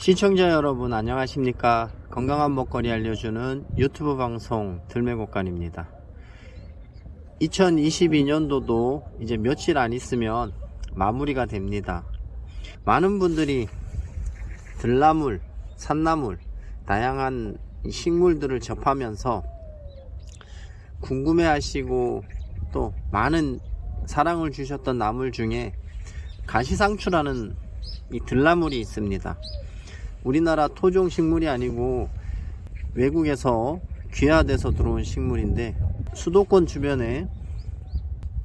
시청자 여러분 안녕하십니까? 건강한 먹거리 알려주는 유튜브 방송 들매곡간입니다. 2022년도도 이제 며칠 안 있으면 마무리가 됩니다. 많은 분들이 들나물 산나물 다양한 식물들을 접하면서 궁금해 하시고 또 많은 사랑을 주셨던 나물 중에 가시상추라는 이 들나물이 있습니다 우리나라 토종 식물이 아니고 외국에서 귀화돼서 들어온 식물인데 수도권 주변에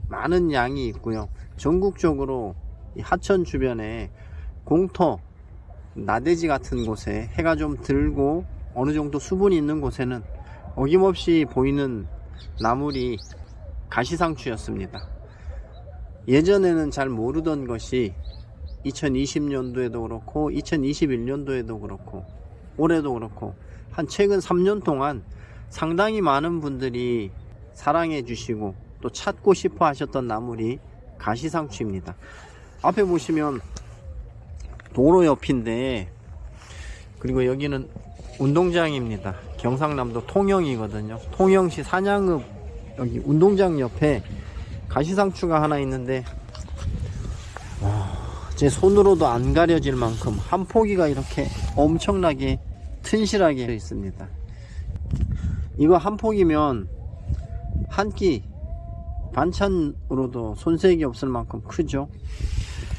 많은 양이 있고요. 전국적으로 이 하천 주변에 공터 나대지 같은 곳에 해가 좀 들고 어느 정도 수분이 있는 곳에는 어김없이 보이는 나물이 가시상추였습니다. 예전에는 잘 모르던 것이 2020년도에도 그렇고 2021년도에도 그렇고 올해도 그렇고 한 최근 3년 동안 상당히 많은 분들이 사랑해 주시고 또 찾고 싶어 하셨던 나물이 가시상추입니다. 앞에 보시면 도로 옆인데 그리고 여기는 운동장입니다. 경상남도 통영이거든요. 통영시 산양읍 여기 운동장 옆에 가시상추가 하나 있는데 제 손으로도 안 가려질 만큼 한 포기가 이렇게 엄청나게 튼실하게 있습니다. 이거 한 포기면 한 끼 반찬으로도 손색이 없을 만큼 크죠.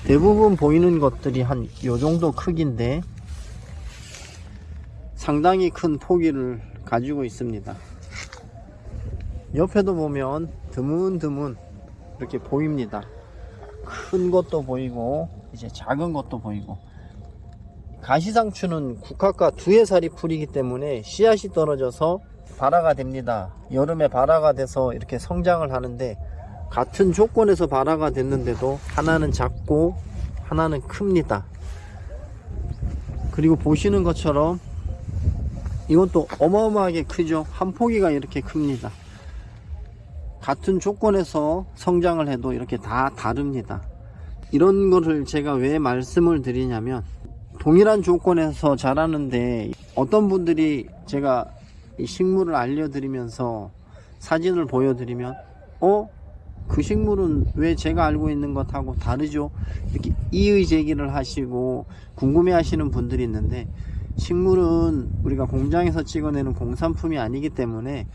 대부분 보이는 것들이 한 요정도 크기인데 상당히 큰 포기를 가지고 있습니다. 옆에도 보면 드문드문 이렇게 보입니다 큰 것도 보이고 이제 작은 것도 보이고. 가시상추는 국화과 두해 살이 풀이기 때문에 씨앗이 떨어져서 발화가 됩니다. 여름에 발화가 돼서 이렇게 성장을 하는데 같은 조건에서 발화가 됐는데도 하나는 작고 하나는 큽니다. 그리고 보시는 것처럼 이것도 어마어마하게 크죠? 한 포기가 이렇게 큽니다 같은 조건에서 성장을 해도 이렇게 다 다릅니다 이런 거를 제가 왜 말씀을 드리냐면 동일한 조건에서 자라는데 어떤 분들이 제가 이 식물을 알려드리면서 사진을 보여드리면 어? 그 식물은 왜 제가 알고 있는 것하고 다르죠? 이렇게 이의 제기를 하시고 궁금해 하시는 분들이 있는데 식물은 우리가 공장에서 찍어내는 공산품이 아니기 때문에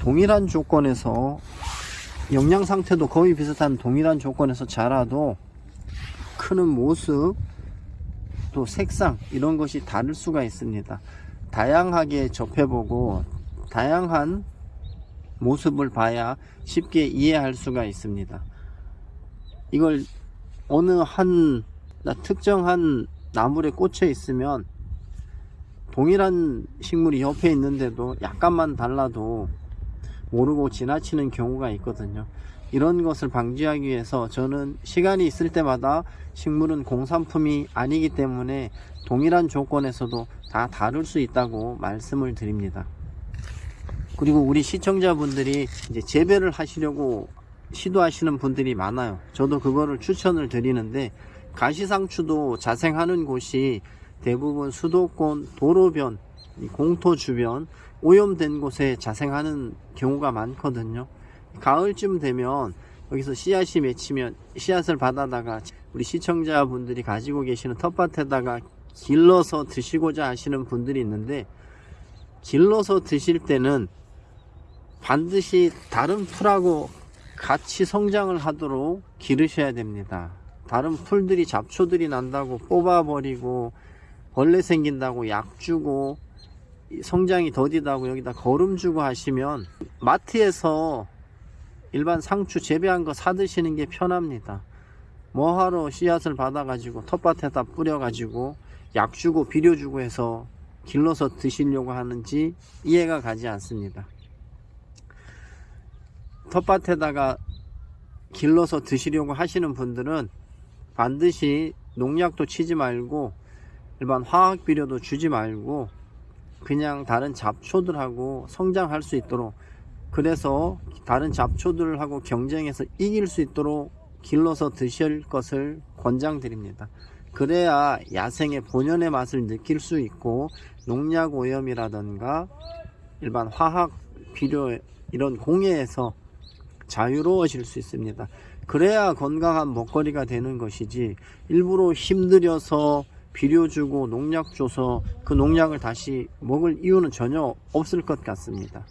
동일한 조건에서 영양 상태도 거의 비슷한 동일한 조건에서 자라도 크는 모습 또 색상 이런 것이 다를 수가 있습니다. 다양하게 접해보고 다양한 모습을 봐야 쉽게 이해할 수가 있습니다. 이걸 어느 한 특정한 나물에 꽂혀 있으면 동일한 식물이 옆에 있는데도 약간만 달라도 모르고 지나치는 경우가 있거든요. 이런 것을 방지하기 위해서 저는 시간이 있을 때마다 식물은 공산품이 아니기 때문에 동일한 조건에서도 다 다를 수 있다고 말씀을 드립니다. 그리고 우리 시청자분들이 이제 재배를 하시려고 시도하시는 분들이 많아요. 저도 그거를 추천을 드리는데 가시상추도 자생하는 곳이 대부분 수도권 도로변 공토 주변 오염된 곳에 자생하는 경우가 많거든요. 가을쯤 되면 여기서 씨앗이 맺히면 씨앗을 받아다가 우리 시청자분들이 가지고 계시는 텃밭에다가 길러서 드시고자 하시는 분들이 있는데 길러서 드실 때는 반드시 다른 풀하고 같이 성장을 하도록 기르셔야 됩니다. 다른 풀들이 잡초들이 난다고 뽑아버리고 벌레 생긴다고 약 주고 성장이 더디다고 여기다 거름 주고 하시면 마트에서 일반 상추 재배한 거 사드시는 게 편합니다. 뭐하러 씨앗을 받아 가지고 텃밭에다 뿌려 가지고 약 주고 비료 주고 해서 길러서 드시려고 하는지 이해가 가지 않습니다. 텃밭에다가 길러서 드시려고 하시는 분들은 반드시 농약도 치지 말고 일반 화학 비료도 주지 말고 그냥 다른 잡초들하고 성장할 수 있도록 그래서 다른 잡초들하고 경쟁해서 이길 수 있도록 길러서 드실 것을 권장드립니다 그래야 야생의 본연의 맛을 느낄 수 있고 농약 오염이라던가 일반 화학 비료 이런 공해에서 자유로워질 수 있습니다. 그래야 건강한 먹거리가 되는 것이지 일부러 힘들여서 비료 주고 농약 줘서 그 농약을 다시 먹을 이유는 전혀 없을 것 같습니다.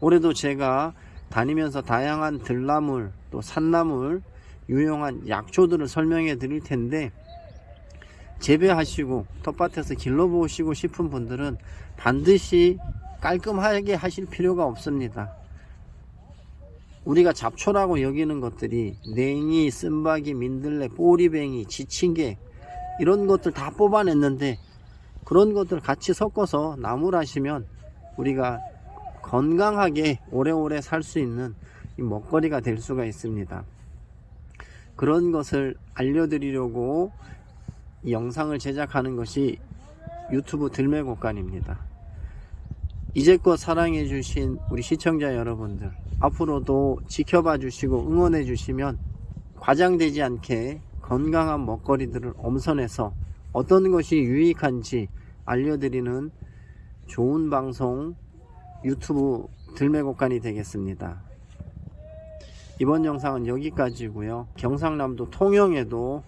올해도 제가 다니면서 다양한 들나물 또 산나물 유용한 약초들을 설명해 드릴 텐데 재배하시고 텃밭에서 길러보시고 싶은 분들은 반드시 깔끔하게 하실 필요가 없습니다. 우리가 잡초라고 여기는 것들이 냉이, 쓴바기, 민들레, 꼬리뱅이, 지친개 이런 것들 다 뽑아냈는데 그런 것들 같이 섞어서 나물하시면 우리가 건강하게 오래오래 살 수 있는 이 먹거리가 될 수가 있습니다. 그런 것을 알려드리려고 이 영상을 제작하는 것이 유튜브 들매곡간입니다. 이제껏 사랑해 주신 우리 시청자 여러분들 앞으로도 지켜봐 주시고 응원해 주시면 과장되지 않게 건강한 먹거리들을 엄선해서 어떤 것이 유익한지 알려드리는 좋은 방송 유튜브 들매곡간이 되겠습니다. 이번 영상은 여기까지고요. 경상남도 통영에도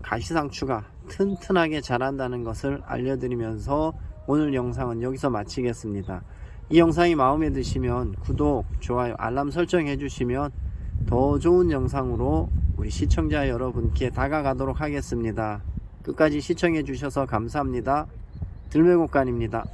가시상추가 튼튼하게 자란다는 것을 알려드리면서 오늘 영상은 여기서 마치겠습니다. 이 영상이 마음에 드시면 구독, 좋아요, 알람 설정 해 주시면 더 좋은 영상으로 우리 시청자 여러분께 다가가도록 하겠습니다. 끝까지 시청해 주셔서 감사합니다. 들매곡간입니다.